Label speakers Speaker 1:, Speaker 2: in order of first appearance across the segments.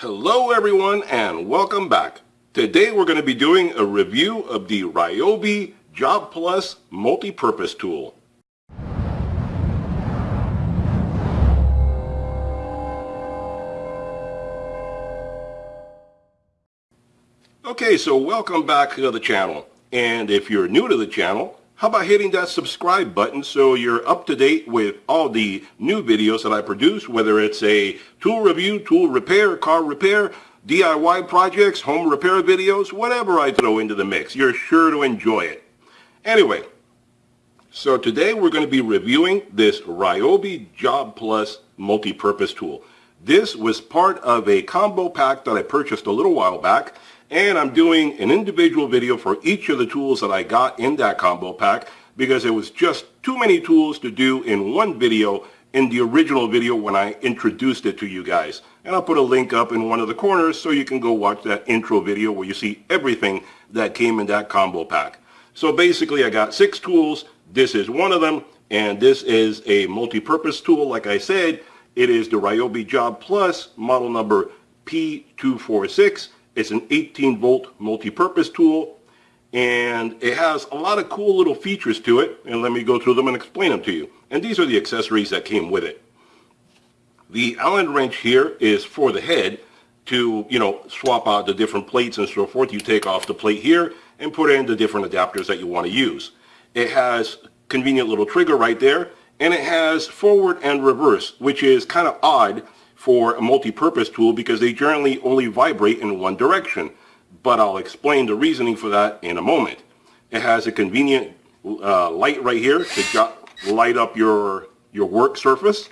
Speaker 1: Hello everyone and welcome back. Today we're going to be doing a review of the Ryobi Job Plus multi-purpose tool. Okay, so welcome back to the channel. And if you're new to the channel, how about hitting that subscribe button so you're up to date with all the new videos that I produce, whether it's a tool review, tool repair, car repair, DIY projects, home repair videos, whatever I throw into the mix. You're sure to enjoy it. Anyway, so today we're going to be reviewing this Ryobi Job Plus multi-purpose tool. This was part of a combo pack that I purchased a little while back and I'm doing an individual video for each of the tools that I got in that combo pack because it was just too many tools to do in one video in the original video when I introduced it to you guys. And I'll put a link up in one of the corners so you can go watch that intro video where you see everything that came in that combo pack. So basically I got six tools. This is one of them and this is a multi-purpose tool. Like I said, it is the Ryobi Job Plus model number P246 it's an 18 volt multi-purpose tool and it has a lot of cool little features to it and let me go through them and explain them to you. And these are the accessories that came with it. The Allen wrench here is for the head to, you know, swap out the different plates and so forth. You take off the plate here and put in the different adapters that you want to use. It has convenient little trigger right there and it has forward and reverse, which is kind of odd for a multi-purpose tool because they generally only vibrate in one direction. But I'll explain the reasoning for that in a moment. It has a convenient uh, light right here to light up your, your work surface.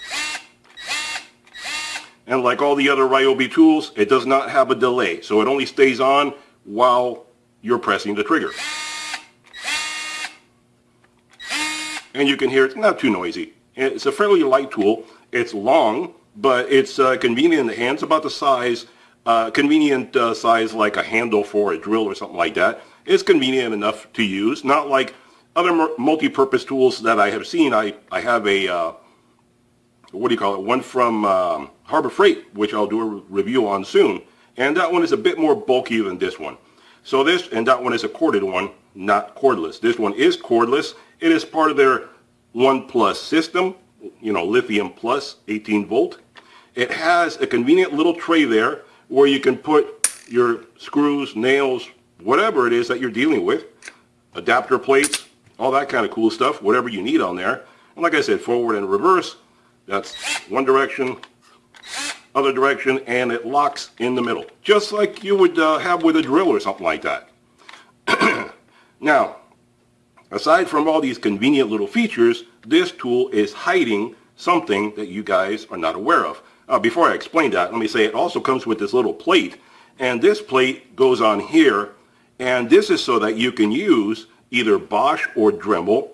Speaker 1: And like all the other Ryobi tools, it does not have a delay. So it only stays on while you're pressing the trigger. And you can hear it's not too noisy. It's a fairly light tool. It's long, but it's uh, convenient in the hand. It's about the size, uh, convenient uh, size like a handle for a drill or something like that. It's convenient enough to use, not like other multi-purpose tools that I have seen. I, I have a, uh, what do you call it, one from um, Harbor Freight, which I'll do a review on soon. And that one is a bit more bulky than this one. So this, and that one is a corded one, not cordless. This one is cordless. It is part of their One Plus system, you know, lithium plus 18 volt. It has a convenient little tray there where you can put your screws, nails, whatever it is that you're dealing with, adapter plates, all that kind of cool stuff, whatever you need on there. And like I said, forward and reverse, that's one direction, other direction, and it locks in the middle, just like you would uh, have with a drill or something like that. now, aside from all these convenient little features, this tool is hiding something that you guys are not aware of. Uh, before I explain that, let me say it also comes with this little plate. And this plate goes on here. And this is so that you can use either Bosch or Dremel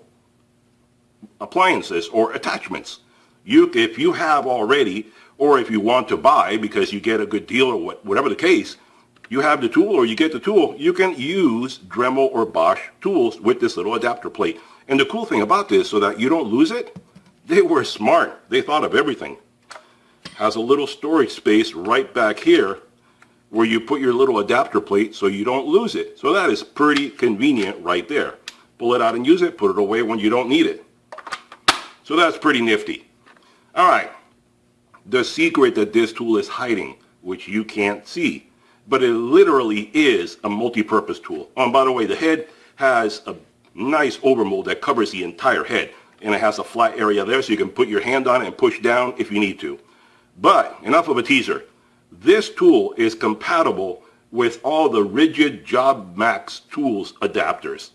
Speaker 1: appliances or attachments. You, if you have already, or if you want to buy because you get a good deal or what, whatever the case, you have the tool or you get the tool, you can use Dremel or Bosch tools with this little adapter plate. And the cool thing about this, so that you don't lose it, they were smart. They thought of everything has a little storage space right back here where you put your little adapter plate so you don't lose it. So that is pretty convenient right there. Pull it out and use it, put it away when you don't need it. So that's pretty nifty. All right, the secret that this tool is hiding, which you can't see, but it literally is a multi-purpose tool. Oh, and by the way, the head has a nice overmold that covers the entire head, and it has a flat area there so you can put your hand on it and push down if you need to. But enough of a teaser. This tool is compatible with all the Ridgid Job Max tools adapters.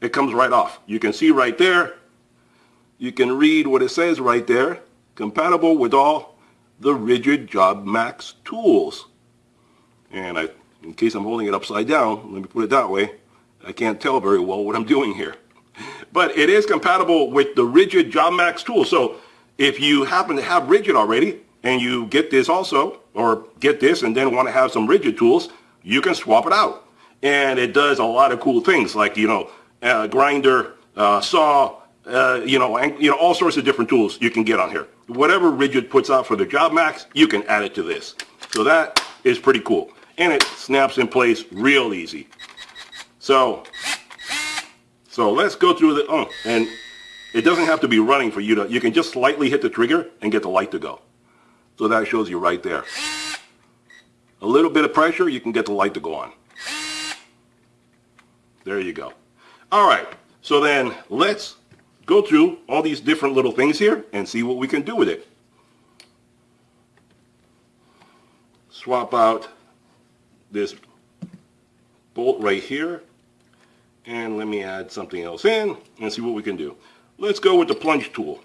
Speaker 1: It comes right off. You can see right there. You can read what it says right there. Compatible with all the Ridgid Job Max tools. And I, in case I'm holding it upside down, let me put it that way. I can't tell very well what I'm doing here. But it is compatible with the Ridgid Job Max tool. So if you happen to have Ridgid already and you get this also, or get this and then want to have some Ridgid tools, you can swap it out. And it does a lot of cool things like, you know, uh, grinder, uh, saw, uh, you know, and, you know, all sorts of different tools you can get on here. Whatever Ridgid puts out for the Job Max, you can add it to this. So that is pretty cool. And it snaps in place real easy. So, so let's go through the, oh, and it doesn't have to be running for you to, you can just slightly hit the trigger and get the light to go. So that shows you right there. A little bit of pressure, you can get the light to go on. There you go. All right, so then let's go through all these different little things here and see what we can do with it. Swap out this bolt right here and let me add something else in and see what we can do. Let's go with the plunge tool.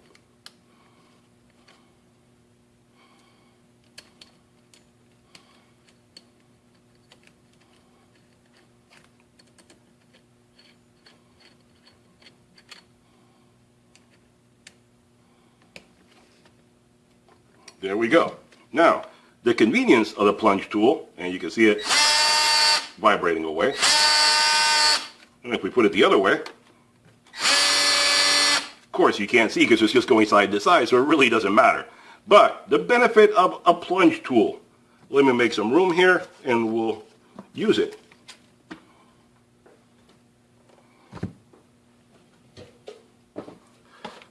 Speaker 1: There we go. Now, the convenience of the plunge tool, and you can see it vibrating away. And if we put it the other way, of course you can't see because it's just going side to side, so it really doesn't matter. But the benefit of a plunge tool, let me make some room here and we'll use it.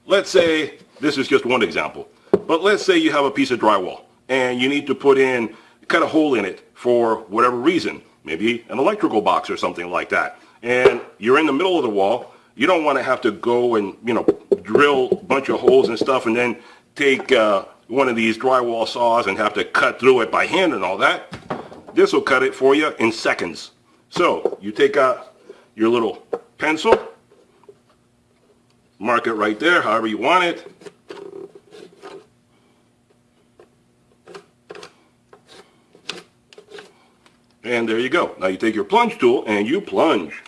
Speaker 1: Let's say, this is just one example, but let's say you have a piece of drywall and you need to put in, cut a hole in it for whatever reason, maybe an electrical box or something like that. And you're in the middle of the wall, you don't want to have to go and, you know, drill a bunch of holes and stuff and then take uh, one of these drywall saws and have to cut through it by hand and all that. This will cut it for you in seconds. So you take out your little pencil, mark it right there however you want it. And there you go. Now you take your plunge tool and you plunge.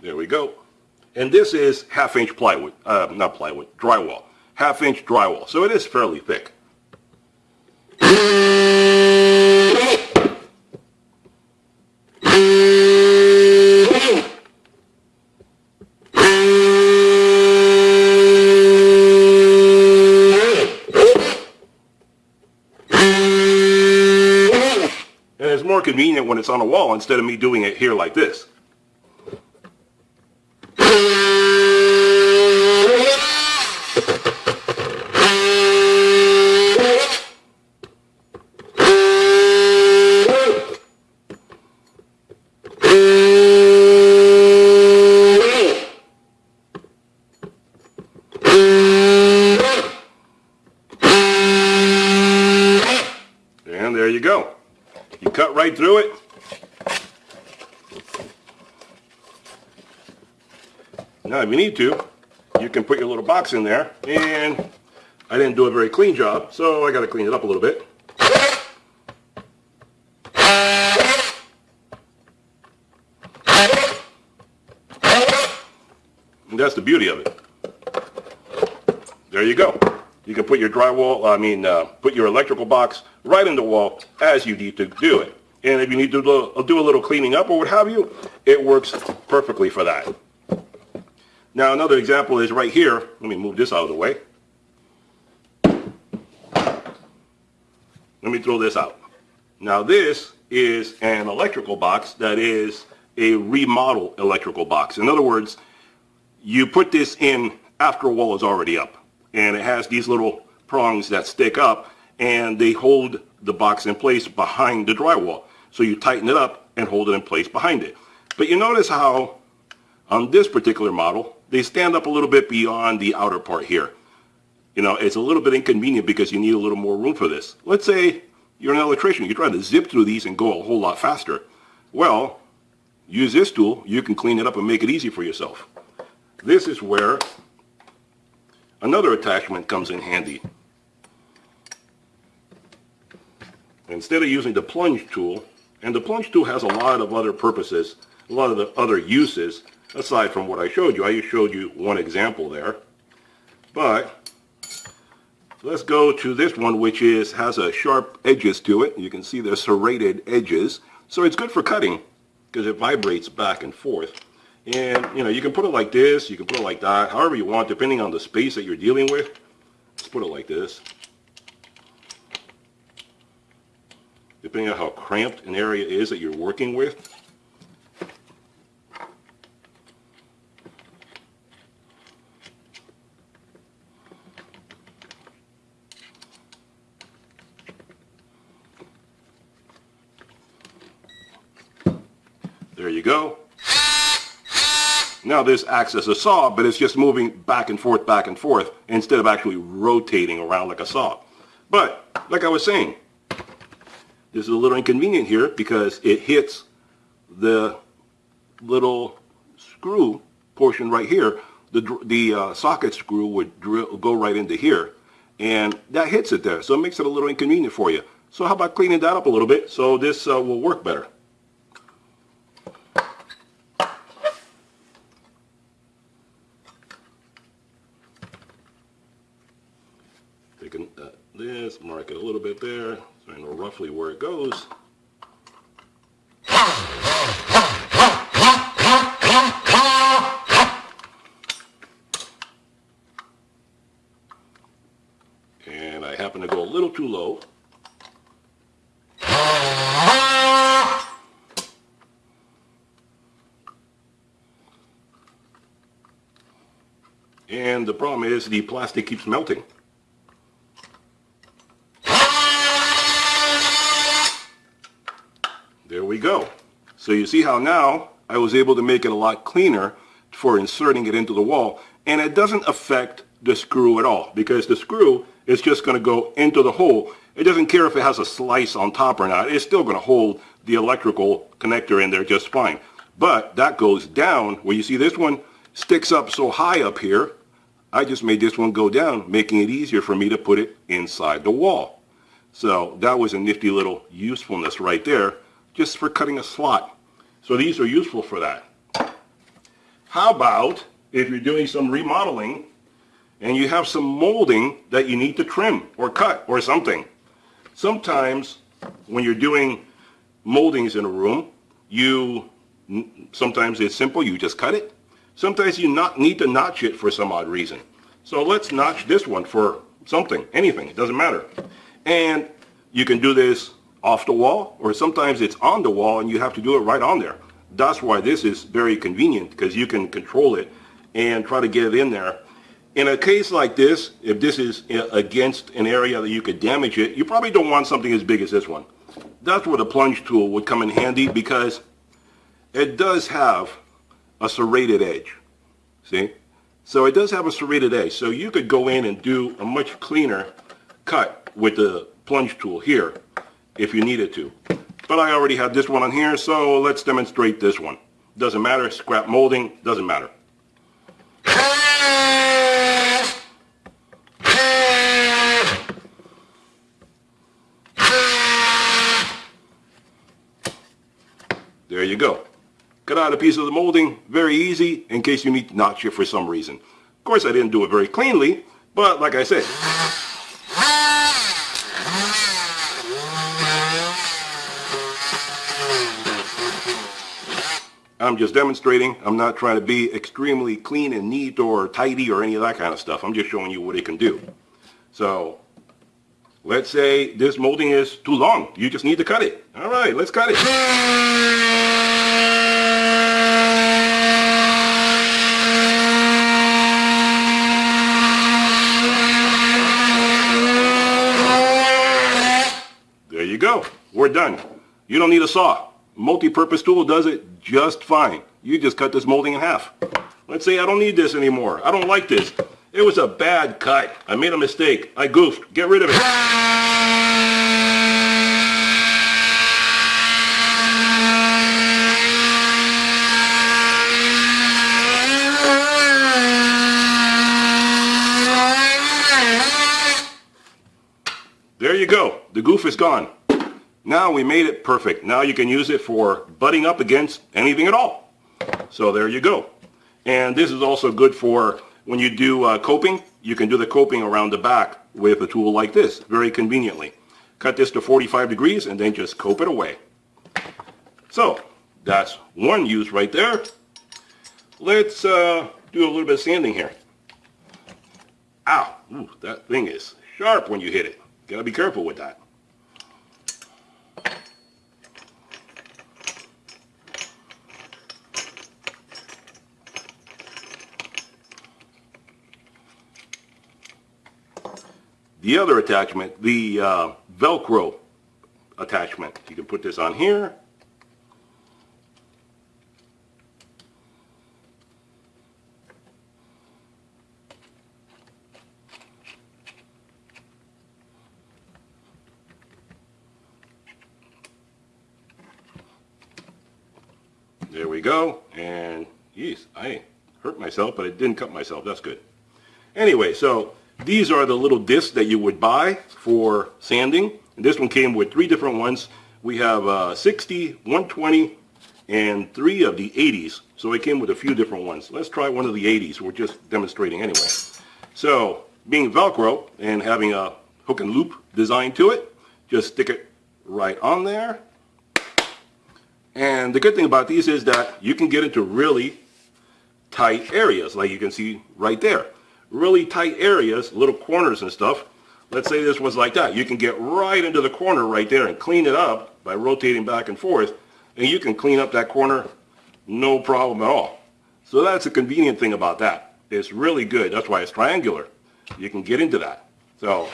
Speaker 1: There we go. And this is half inch plywood, uh, not plywood, drywall. Half inch drywall. So it is fairly thick. Convenient when it's on a wall instead of me doing it here like this. And there you go. You cut right through it. Now if you need to, you can put your little box in there and I didn't do a very clean job, so I got to clean it up a little bit. And that's the beauty of it. There you go. You can put your drywall, I mean, uh, put your electrical box right in the wall as you need to do it. And if you need to do a little cleaning up or what have you, it works perfectly for that. Now another example is right here. Let me move this out of the way. Let me throw this out. Now this is an electrical box that is a remodel electrical box. In other words, you put this in after a wall is already up and it has these little prongs that stick up and they hold the box in place behind the drywall. So you tighten it up and hold it in place behind it. But you notice how on this particular model, they stand up a little bit beyond the outer part here. You know, it's a little bit inconvenient because you need a little more room for this. Let's say you're an electrician, you're trying to zip through these and go a whole lot faster. Well, use this tool, you can clean it up and make it easy for yourself. This is where another attachment comes in handy. Instead of using the plunge tool, and the plunge tool has a lot of other purposes, a lot of the other uses, aside from what I showed you. I just showed you one example there. But let's go to this one which is has a sharp edges to it. You can see the serrated edges. So it's good for cutting. because it vibrates back and forth. And, you know, you can put it like this, you can put it like that, however you want, depending on the space that you're dealing with. Let's put it like this. Depending on how cramped an area is that you're working with. There you go. Now this acts as a saw, but it's just moving back and forth, back and forth, instead of actually rotating around like a saw. But, like I was saying, this is a little inconvenient here because it hits the little screw portion right here. The, the uh, socket screw would drill, go right into here, and that hits it there, so it makes it a little inconvenient for you. So how about cleaning that up a little bit so this uh, will work better? Taking uh, this, mark it a little bit there, so I know roughly where it goes. And I happen to go a little too low. And the problem is the plastic keeps melting. There we go. So you see how now I was able to make it a lot cleaner for inserting it into the wall and it doesn't affect the screw at all because the screw is just going to go into the hole. It doesn't care if it has a slice on top or not. It's still going to hold the electrical connector in there just fine. But that goes down where you see this one sticks up so high up here. I just made this one go down, making it easier for me to put it inside the wall. So that was a nifty little usefulness right there just for cutting a slot. So these are useful for that. How about if you're doing some remodeling and you have some molding that you need to trim or cut or something. Sometimes when you're doing moldings in a room, you sometimes it's simple, you just cut it. Sometimes you not need to notch it for some odd reason. So let's notch this one for something, anything, it doesn't matter. And you can do this off the wall or sometimes it's on the wall and you have to do it right on there. That's why this is very convenient because you can control it and try to get it in there. In a case like this, if this is uh, against an area that you could damage it, you probably don't want something as big as this one. That's where the plunge tool would come in handy because it does have a serrated edge. See? So it does have a serrated edge. So you could go in and do a much cleaner cut with the plunge tool here if you needed to. But I already have this one on here, so let's demonstrate this one. Doesn't matter, scrap molding, doesn't matter. There you go. Cut out a piece of the molding, very easy, in case you need to notch it for some reason. Of course, I didn't do it very cleanly, but like I said, I'm just demonstrating. I'm not trying to be extremely clean and neat or tidy or any of that kind of stuff. I'm just showing you what it can do. So let's say this molding is too long. You just need to cut it. All right, let's cut it. There you go. We're done. You don't need a saw multi-purpose tool does it just fine. You just cut this molding in half. Let's say I don't need this anymore. I don't like this. It was a bad cut. I made a mistake. I goofed. Get rid of it. There you go. The goof is gone. Now we made it perfect. Now you can use it for butting up against anything at all. So there you go. And this is also good for when you do uh, coping. You can do the coping around the back with a tool like this, very conveniently. Cut this to 45 degrees and then just cope it away. So That's one use right there. Let's uh, do a little bit of sanding here. Ow, Ooh, that thing is sharp when you hit it. Gotta be careful with that. The other attachment, the uh, Velcro attachment. You can put this on here. There we go. And, geez, I hurt myself, but I didn't cut myself. That's good. Anyway, so these are the little discs that you would buy for sanding. And this one came with three different ones. We have uh, 60, 120, and three of the 80s. So it came with a few different ones. Let's try one of the 80s. We're just demonstrating anyway. So being Velcro and having a hook and loop design to it, just stick it right on there. And the good thing about these is that you can get into really tight areas, like you can see right there really tight areas, little corners and stuff, let's say this was like that. You can get right into the corner right there and clean it up by rotating back and forth, and you can clean up that corner no problem at all. So that's a convenient thing about that. It's really good. That's why it's triangular. You can get into that. So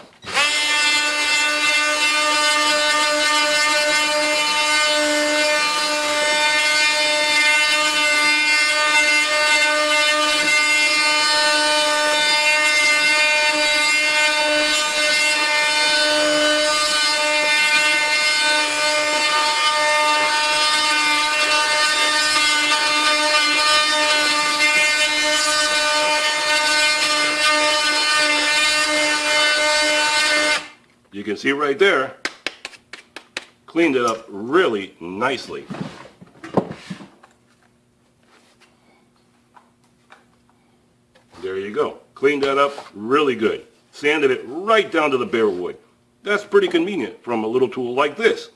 Speaker 1: see right there, cleaned it up really nicely. There you go. Cleaned that up really good. Sanded it right down to the bare wood. That's pretty convenient from a little tool like this.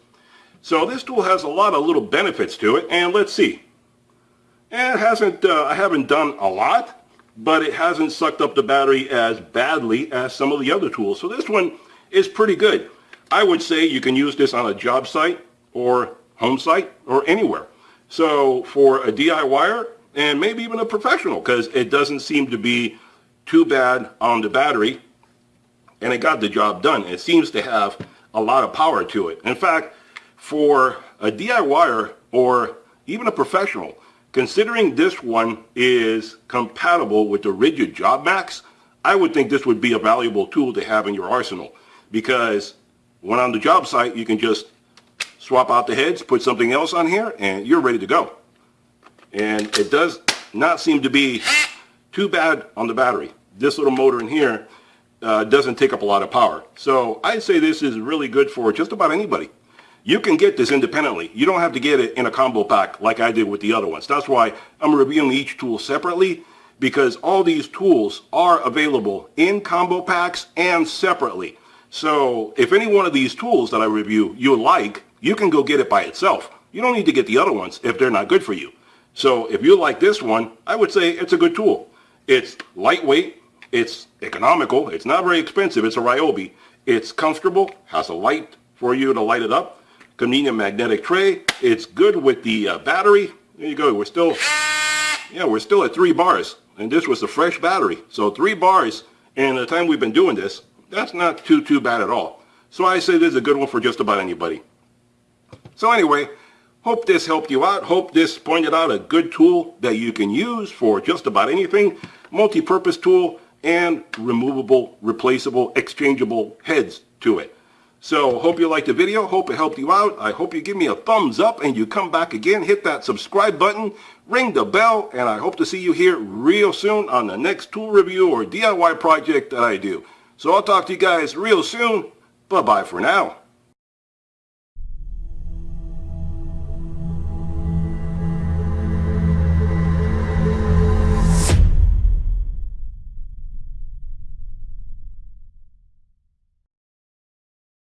Speaker 1: So this tool has a lot of little benefits to it, and let's see. It hasn't, uh, I haven't done a lot, but it hasn't sucked up the battery as badly as some of the other tools. So this one is pretty good. I would say you can use this on a job site or home site or anywhere. So for a DIYer and maybe even a professional because it doesn't seem to be too bad on the battery and it got the job done. It seems to have a lot of power to it. In fact, for a DIYer or even a professional, considering this one is compatible with the Ridgid Job Max, I would think this would be a valuable tool to have in your arsenal because when on the job site, you can just swap out the heads, put something else on here, and you're ready to go. And it does not seem to be too bad on the battery. This little motor in here uh, doesn't take up a lot of power. So I'd say this is really good for just about anybody. You can get this independently. You don't have to get it in a combo pack like I did with the other ones. That's why I'm reviewing each tool separately because all these tools are available in combo packs and separately. So if any one of these tools that I review you like, you can go get it by itself. You don't need to get the other ones if they're not good for you. So if you like this one, I would say it's a good tool. It's lightweight, it's economical, it's not very expensive, it's a Ryobi. It's comfortable, has a light for you to light it up, convenient magnetic tray, it's good with the uh, battery. There you go, we're still, yeah, we're still at three bars, and this was a fresh battery. So three bars, and the time we've been doing this, that's not too, too bad at all. So I say this is a good one for just about anybody. So anyway, hope this helped you out. Hope this pointed out a good tool that you can use for just about anything. Multi-purpose tool and removable, replaceable, exchangeable heads to it. So hope you liked the video. Hope it helped you out. I hope you give me a thumbs up and you come back again. Hit that subscribe button, ring the bell, and I hope to see you here real soon on the next tool review or DIY project that I do. So I'll talk to you guys real soon. Bye-bye for now.